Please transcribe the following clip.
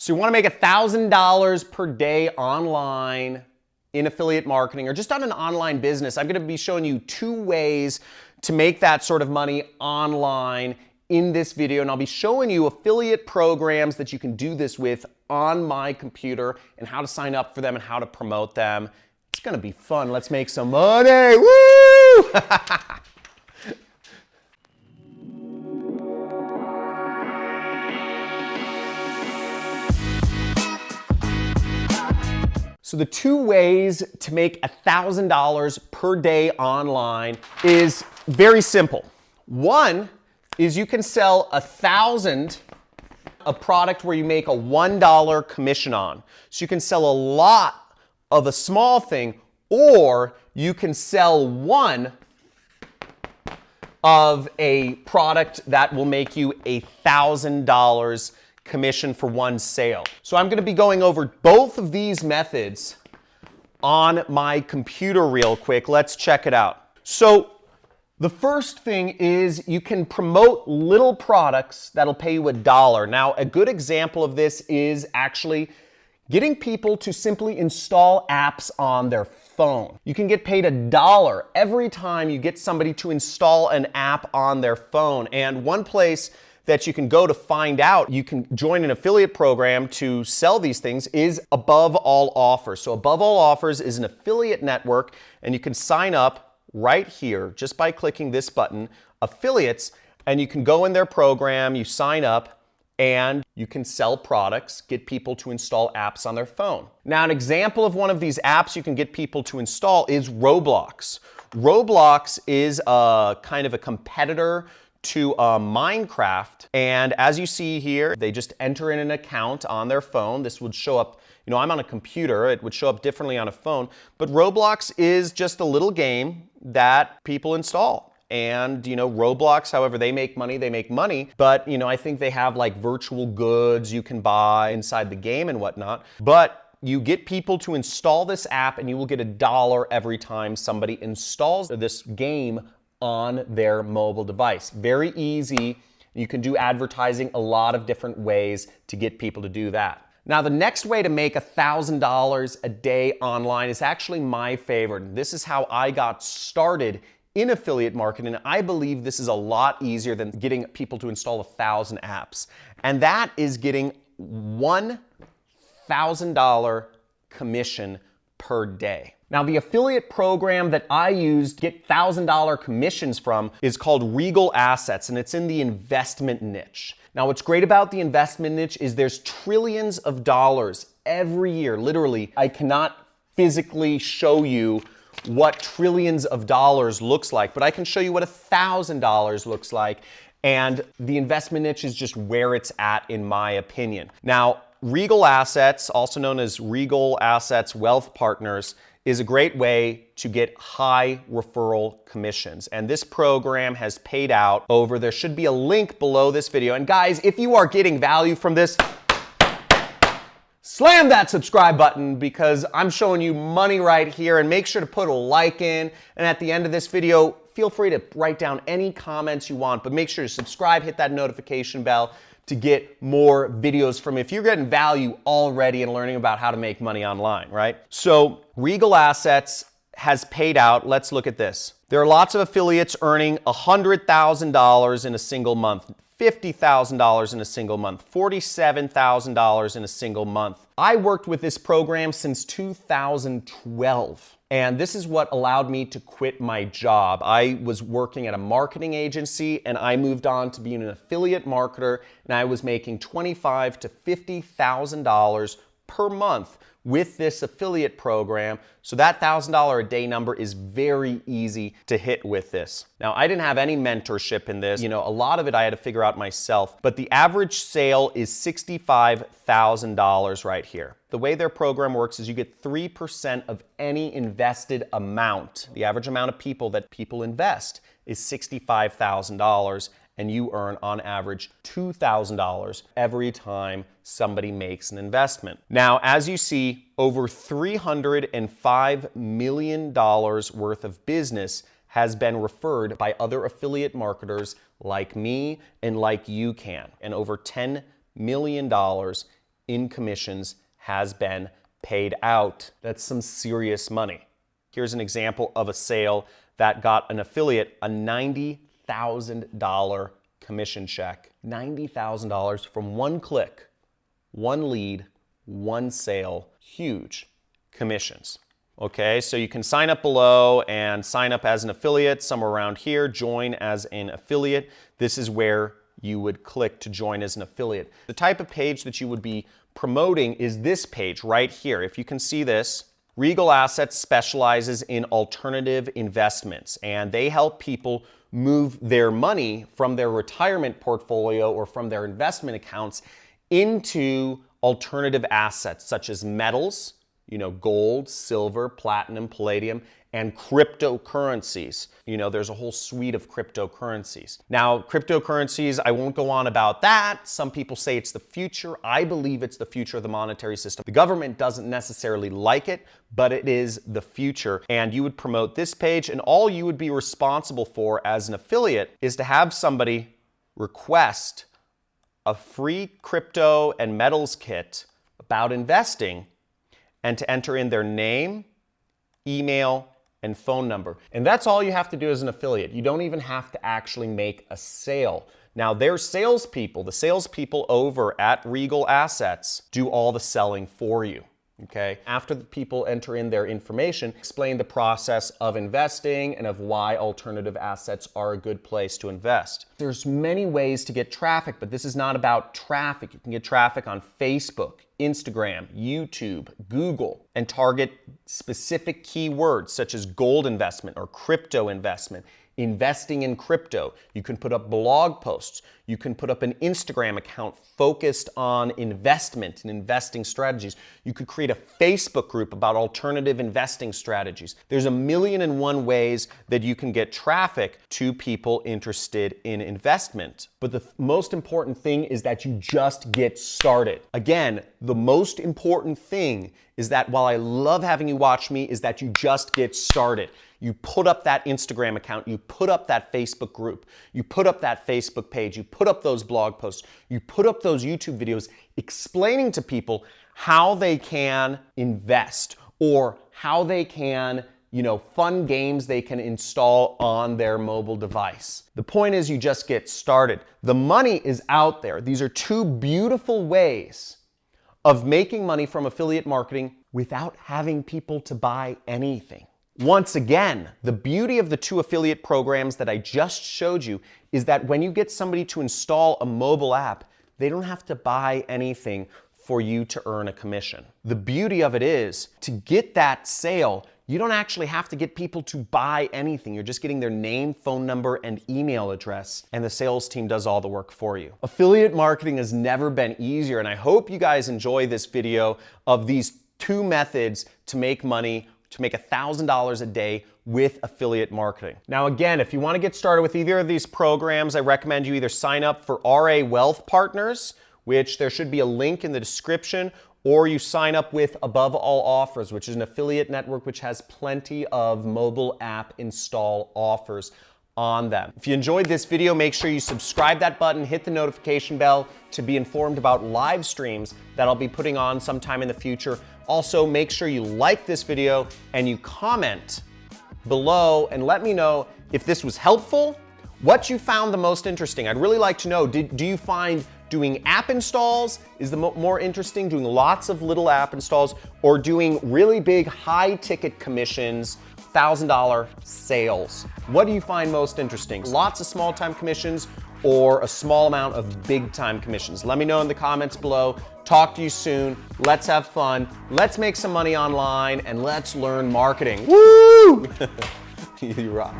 So you wanna make $1,000 per day online in affiliate marketing or just on an online business. I'm gonna be showing you two ways to make that sort of money online in this video and I'll be showing you affiliate programs that you can do this with on my computer and how to sign up for them and how to promote them. It's gonna be fun. Let's make some money. Woo! So the two ways to make $1,000 per day online is very simple. One is you can sell a thousand a product where you make a $1 commission on. So you can sell a lot of a small thing or you can sell one of a product that will make you a $1,000 commission for one sale. So I'm gonna be going over both of these methods on my computer real quick. Let's check it out. So the first thing is you can promote little products that'll pay you a dollar. Now, a good example of this is actually getting people to simply install apps on their phone. You can get paid a dollar every time you get somebody to install an app on their phone. And one place that you can go to find out you can join an affiliate program to sell these things is Above All Offers. So Above All Offers is an affiliate network and you can sign up right here just by clicking this button, affiliates, and you can go in their program, you sign up, and you can sell products, get people to install apps on their phone. Now, an example of one of these apps you can get people to install is Roblox. Roblox is a kind of a competitor to uh, Minecraft. And as you see here, they just enter in an account on their phone. This would show up, you know, I'm on a computer. It would show up differently on a phone. But Roblox is just a little game that people install. And, you know, Roblox, however, they make money, they make money. But, you know, I think they have like virtual goods you can buy inside the game and whatnot. But you get people to install this app and you will get a dollar every time somebody installs this game on their mobile device. Very easy. You can do advertising a lot of different ways to get people to do that. Now, the next way to make $1,000 a day online is actually my favorite. This is how I got started in affiliate marketing. I believe this is a lot easier than getting people to install a thousand apps. And that is getting $1,000 commission per day. Now, the affiliate program that I used to get $1,000 commissions from is called Regal Assets, and it's in the investment niche. Now, what's great about the investment niche is there's trillions of dollars every year. Literally, I cannot physically show you what trillions of dollars looks like, but I can show you what $1,000 looks like. And the investment niche is just where it's at, in my opinion. Now, Regal Assets, also known as Regal Assets Wealth Partners, is a great way to get high referral commissions. And this program has paid out over, there should be a link below this video. And guys, if you are getting value from this, slam that subscribe button because I'm showing you money right here and make sure to put a like in. And at the end of this video, feel free to write down any comments you want, but make sure to subscribe, hit that notification bell to get more videos from. If you're getting value already and learning about how to make money online, right? So Regal Assets has paid out, let's look at this. There are lots of affiliates earning $100,000 in a single month, $50,000 in a single month, $47,000 in a single month. I worked with this program since 2012. And this is what allowed me to quit my job. I was working at a marketing agency and I moved on to being an affiliate marketer and I was making $25 to $50,000 per month with this affiliate program. So that $1,000 a day number is very easy to hit with this. Now, I didn't have any mentorship in this. You know, a lot of it I had to figure out myself, but the average sale is $65,000 right here. The way their program works is you get 3% of any invested amount. The average amount of people that people invest is $65,000 and you earn on average $2,000 every time somebody makes an investment. Now, as you see, over $305 million worth of business has been referred by other affiliate marketers like me and like you can, and over $10 million in commissions has been paid out. That's some serious money. Here's an example of a sale that got an affiliate a $90,000 commission check. $90,000 from one click, one lead, one sale, huge commissions. Okay, so you can sign up below and sign up as an affiliate somewhere around here, join as an affiliate. This is where you would click to join as an affiliate. The type of page that you would be promoting is this page right here. If you can see this, Regal Assets specializes in alternative investments and they help people move their money from their retirement portfolio or from their investment accounts into alternative assets such as metals, you know, gold, silver, platinum, palladium, and cryptocurrencies. You know, there's a whole suite of cryptocurrencies. Now, cryptocurrencies, I won't go on about that. Some people say it's the future. I believe it's the future of the monetary system. The government doesn't necessarily like it, but it is the future. And you would promote this page, and all you would be responsible for as an affiliate is to have somebody request a free crypto and metals kit about investing and to enter in their name, email, and phone number. And that's all you have to do as an affiliate. You don't even have to actually make a sale. Now, their salespeople, the salespeople over at Regal Assets, do all the selling for you okay? After the people enter in their information, explain the process of investing and of why alternative assets are a good place to invest. There's many ways to get traffic, but this is not about traffic. You can get traffic on Facebook, Instagram, YouTube, Google, and target specific keywords such as gold investment or crypto investment investing in crypto. You can put up blog posts. You can put up an Instagram account focused on investment and investing strategies. You could create a Facebook group about alternative investing strategies. There's a million and one ways that you can get traffic to people interested in investment. But the most important thing is that you just get started. Again, the most important thing is that while I love having you watch me, is that you just get started. You put up that Instagram account, you put up that Facebook group, you put up that Facebook page, you put up those blog posts, you put up those YouTube videos explaining to people how they can invest or how they can you know, fun games they can install on their mobile device. The point is you just get started. The money is out there. These are two beautiful ways of making money from affiliate marketing without having people to buy anything. Once again, the beauty of the two affiliate programs that I just showed you is that when you get somebody to install a mobile app, they don't have to buy anything for you to earn a commission. The beauty of it is to get that sale, you don't actually have to get people to buy anything. You're just getting their name, phone number, and email address, and the sales team does all the work for you. Affiliate marketing has never been easier, and I hope you guys enjoy this video of these two methods to make money to make $1,000 a day with affiliate marketing. Now again, if you wanna get started with either of these programs, I recommend you either sign up for RA Wealth Partners, which there should be a link in the description, or you sign up with Above All Offers, which is an affiliate network which has plenty of mobile app install offers on them. If you enjoyed this video, make sure you subscribe that button, hit the notification bell to be informed about live streams that I'll be putting on sometime in the future. Also, make sure you like this video and you comment below and let me know if this was helpful, what you found the most interesting. I'd really like to know, did, do you find doing app installs is the mo more interesting, doing lots of little app installs, or doing really big high ticket commissions, $1,000 sales? What do you find most interesting? Lots of small time commissions or a small amount of big time commissions? Let me know in the comments below. Talk to you soon. Let's have fun. Let's make some money online and let's learn marketing. Woo! you rock.